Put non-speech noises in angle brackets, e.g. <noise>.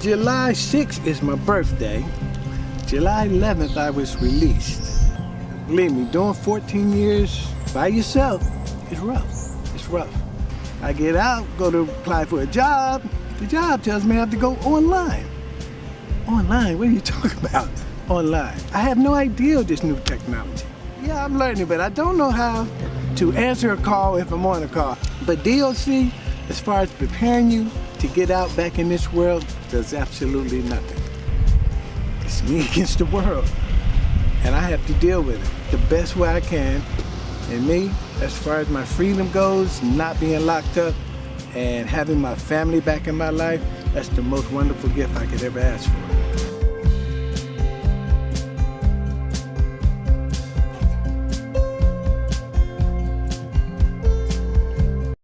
July 6th is my birthday. July 11th, I was released. Believe me, doing 14 years by yourself is rough. It's rough. I get out, go to apply for a job. The job tells me I have to go online. Online? What are you <laughs> talking about? Online. I have no idea of this new technology. Yeah, I'm learning, but I don't know how to answer a call if I'm on a call. But DOC, as far as preparing you to get out back in this world, does absolutely nothing. It's me <laughs> against the world. And I have to deal with it the best way I can. And me, as far as my freedom goes, not being locked up and having my family back in my life, that's the most wonderful gift I could ever ask for.